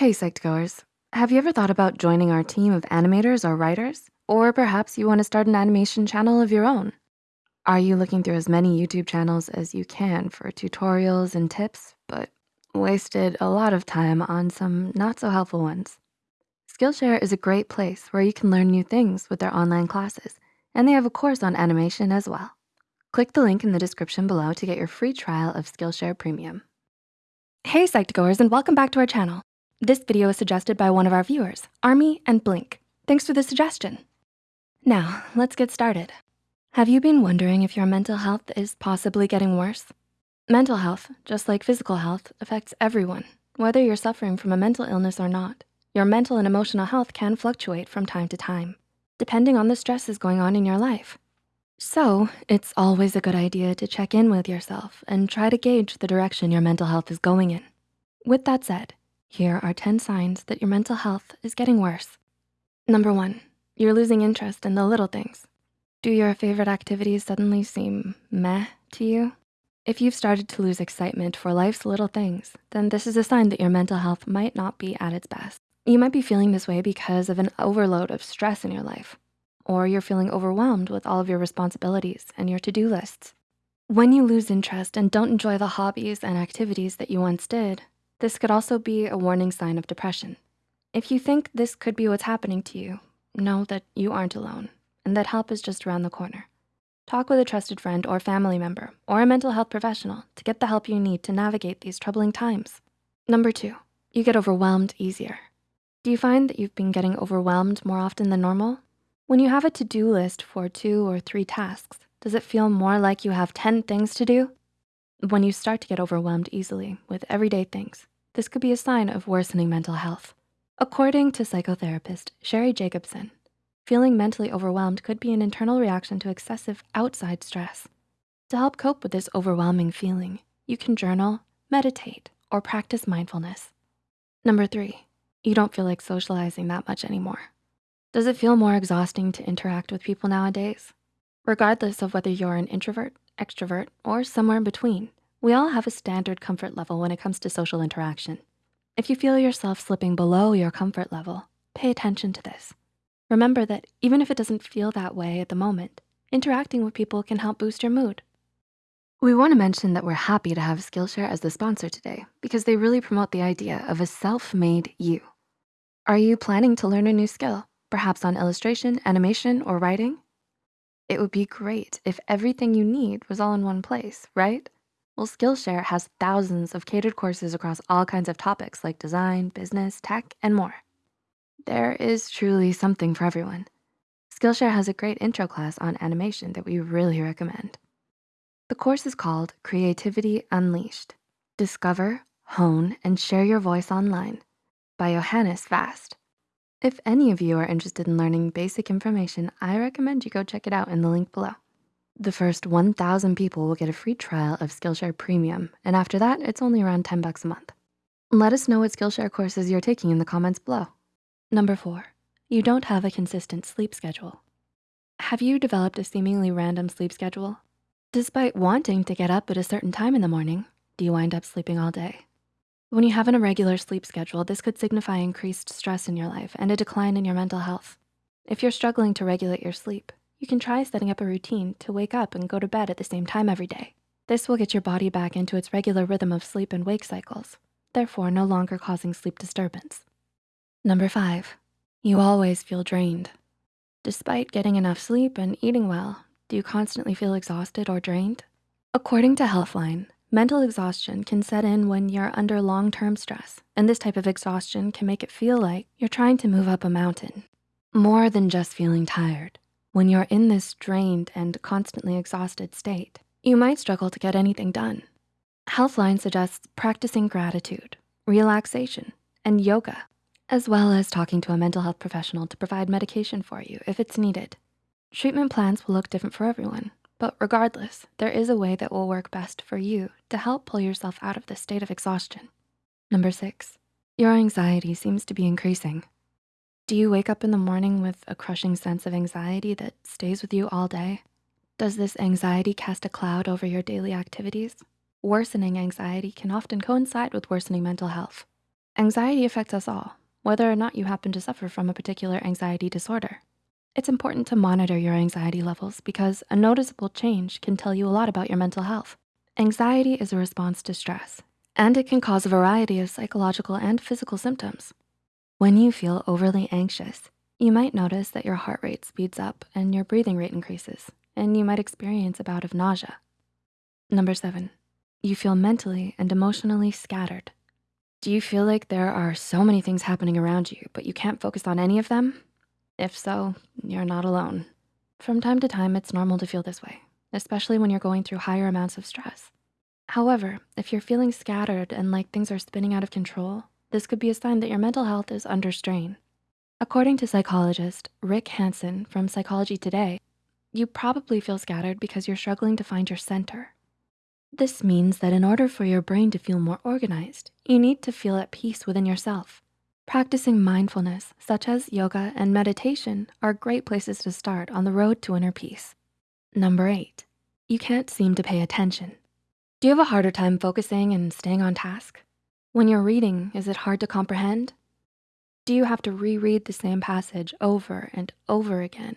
Hey, Psych2Goers. Have you ever thought about joining our team of animators or writers? Or perhaps you wanna start an animation channel of your own? Are you looking through as many YouTube channels as you can for tutorials and tips, but wasted a lot of time on some not so helpful ones? Skillshare is a great place where you can learn new things with their online classes, and they have a course on animation as well. Click the link in the description below to get your free trial of Skillshare Premium. Hey, Psych2Goers, and welcome back to our channel. This video is suggested by one of our viewers, Army and Blink. Thanks for the suggestion. Now, let's get started. Have you been wondering if your mental health is possibly getting worse? Mental health, just like physical health, affects everyone, whether you're suffering from a mental illness or not. Your mental and emotional health can fluctuate from time to time, depending on the stresses going on in your life. So it's always a good idea to check in with yourself and try to gauge the direction your mental health is going in. With that said, here are 10 signs that your mental health is getting worse. Number one, you're losing interest in the little things. Do your favorite activities suddenly seem meh to you? If you've started to lose excitement for life's little things, then this is a sign that your mental health might not be at its best. You might be feeling this way because of an overload of stress in your life, or you're feeling overwhelmed with all of your responsibilities and your to-do lists. When you lose interest and don't enjoy the hobbies and activities that you once did, this could also be a warning sign of depression. If you think this could be what's happening to you, know that you aren't alone and that help is just around the corner. Talk with a trusted friend or family member or a mental health professional to get the help you need to navigate these troubling times. Number two, you get overwhelmed easier. Do you find that you've been getting overwhelmed more often than normal? When you have a to-do list for two or three tasks, does it feel more like you have 10 things to do? When you start to get overwhelmed easily with everyday things, this could be a sign of worsening mental health. According to psychotherapist Sherry Jacobson, feeling mentally overwhelmed could be an internal reaction to excessive outside stress. To help cope with this overwhelming feeling, you can journal, meditate, or practice mindfulness. Number three, you don't feel like socializing that much anymore. Does it feel more exhausting to interact with people nowadays? Regardless of whether you're an introvert, extrovert, or somewhere in between, we all have a standard comfort level when it comes to social interaction. If you feel yourself slipping below your comfort level, pay attention to this. Remember that even if it doesn't feel that way at the moment, interacting with people can help boost your mood. We wanna mention that we're happy to have Skillshare as the sponsor today because they really promote the idea of a self-made you. Are you planning to learn a new skill, perhaps on illustration, animation, or writing? It would be great if everything you need was all in one place, right? Well, Skillshare has thousands of catered courses across all kinds of topics like design, business, tech, and more. There is truly something for everyone. Skillshare has a great intro class on animation that we really recommend. The course is called Creativity Unleashed. Discover, hone, and share your voice online by Johannes Vast. If any of you are interested in learning basic information, I recommend you go check it out in the link below. The first 1,000 people will get a free trial of Skillshare Premium, and after that, it's only around 10 bucks a month. Let us know what Skillshare courses you're taking in the comments below. Number four, you don't have a consistent sleep schedule. Have you developed a seemingly random sleep schedule? Despite wanting to get up at a certain time in the morning, do you wind up sleeping all day? When you have an irregular sleep schedule, this could signify increased stress in your life and a decline in your mental health. If you're struggling to regulate your sleep, you can try setting up a routine to wake up and go to bed at the same time every day. This will get your body back into its regular rhythm of sleep and wake cycles, therefore no longer causing sleep disturbance. Number five, you always feel drained. Despite getting enough sleep and eating well, do you constantly feel exhausted or drained? According to Healthline, mental exhaustion can set in when you're under long-term stress, and this type of exhaustion can make it feel like you're trying to move up a mountain. More than just feeling tired, when you're in this drained and constantly exhausted state, you might struggle to get anything done. Healthline suggests practicing gratitude, relaxation, and yoga, as well as talking to a mental health professional to provide medication for you if it's needed. Treatment plans will look different for everyone, but regardless, there is a way that will work best for you to help pull yourself out of this state of exhaustion. Number six, your anxiety seems to be increasing. Do you wake up in the morning with a crushing sense of anxiety that stays with you all day? Does this anxiety cast a cloud over your daily activities? Worsening anxiety can often coincide with worsening mental health. Anxiety affects us all, whether or not you happen to suffer from a particular anxiety disorder. It's important to monitor your anxiety levels because a noticeable change can tell you a lot about your mental health. Anxiety is a response to stress, and it can cause a variety of psychological and physical symptoms. When you feel overly anxious, you might notice that your heart rate speeds up and your breathing rate increases, and you might experience a bout of nausea. Number seven, you feel mentally and emotionally scattered. Do you feel like there are so many things happening around you, but you can't focus on any of them? If so, you're not alone. From time to time, it's normal to feel this way, especially when you're going through higher amounts of stress. However, if you're feeling scattered and like things are spinning out of control, this could be a sign that your mental health is under strain. According to psychologist Rick Hanson from Psychology Today, you probably feel scattered because you're struggling to find your center. This means that in order for your brain to feel more organized, you need to feel at peace within yourself. Practicing mindfulness, such as yoga and meditation, are great places to start on the road to inner peace. Number eight, you can't seem to pay attention. Do you have a harder time focusing and staying on task? When you're reading, is it hard to comprehend? Do you have to reread the same passage over and over again?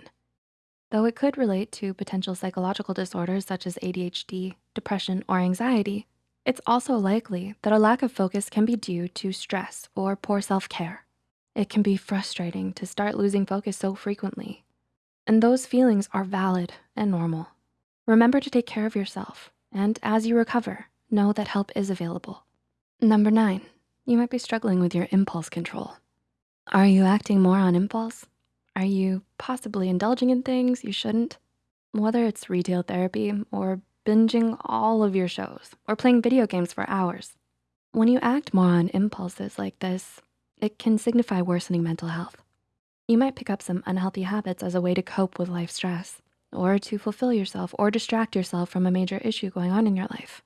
Though it could relate to potential psychological disorders such as ADHD, depression, or anxiety, it's also likely that a lack of focus can be due to stress or poor self-care. It can be frustrating to start losing focus so frequently. And those feelings are valid and normal. Remember to take care of yourself. And as you recover, know that help is available. Number nine, you might be struggling with your impulse control. Are you acting more on impulse? Are you possibly indulging in things you shouldn't? Whether it's retail therapy or binging all of your shows, or playing video games for hours. When you act more on impulses like this, it can signify worsening mental health. You might pick up some unhealthy habits as a way to cope with life stress, or to fulfill yourself or distract yourself from a major issue going on in your life.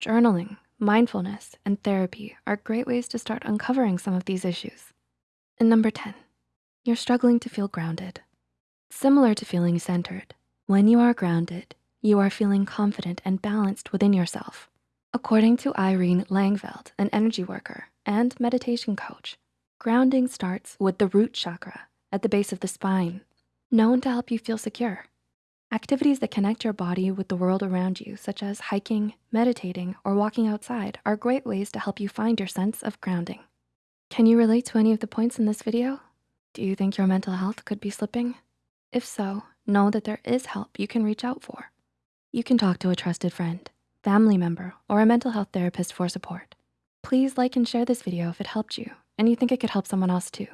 Journaling, mindfulness, and therapy are great ways to start uncovering some of these issues. And number 10, you're struggling to feel grounded. Similar to feeling centered, when you are grounded, you are feeling confident and balanced within yourself. According to Irene Langveld, an energy worker and meditation coach, grounding starts with the root chakra at the base of the spine, known to help you feel secure. Activities that connect your body with the world around you, such as hiking, meditating, or walking outside are great ways to help you find your sense of grounding. Can you relate to any of the points in this video? Do you think your mental health could be slipping? If so, know that there is help you can reach out for. You can talk to a trusted friend, family member, or a mental health therapist for support. Please like and share this video if it helped you and you think it could help someone else too.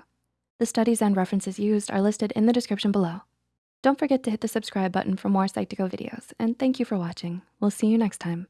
The studies and references used are listed in the description below. Don't forget to hit the subscribe button for more Psych2Go videos and thank you for watching. We'll see you next time.